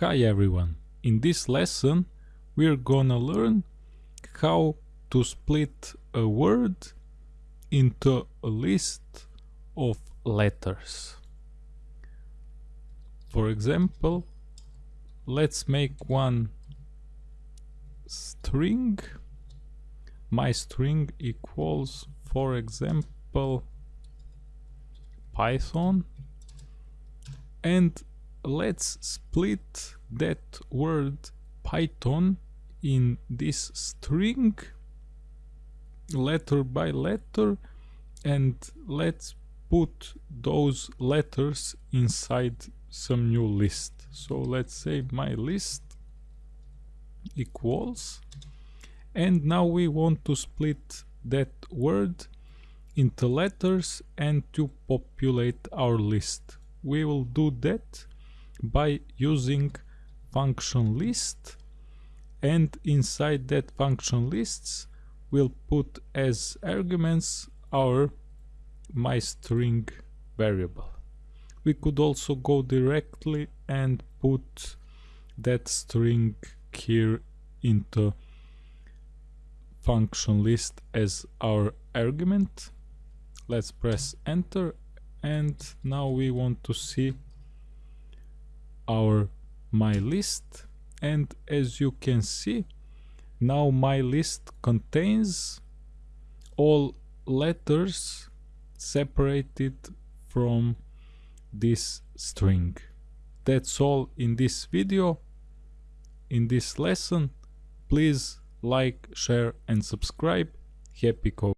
Hi everyone, in this lesson we're gonna learn how to split a word into a list of letters. For example, let's make one string. My string equals, for example, Python and let's split that word Python in this string letter by letter and let's put those letters inside some new list. So let's say my list equals and now we want to split that word into letters and to populate our list. We will do that by using function list and inside that function lists we'll put as arguments our my string variable. We could also go directly and put that string here into function list as our argument. Let's press enter and now we want to see our my list and as you can see now my list contains all letters separated from this string. That's all in this video. In this lesson please like share and subscribe. Happy code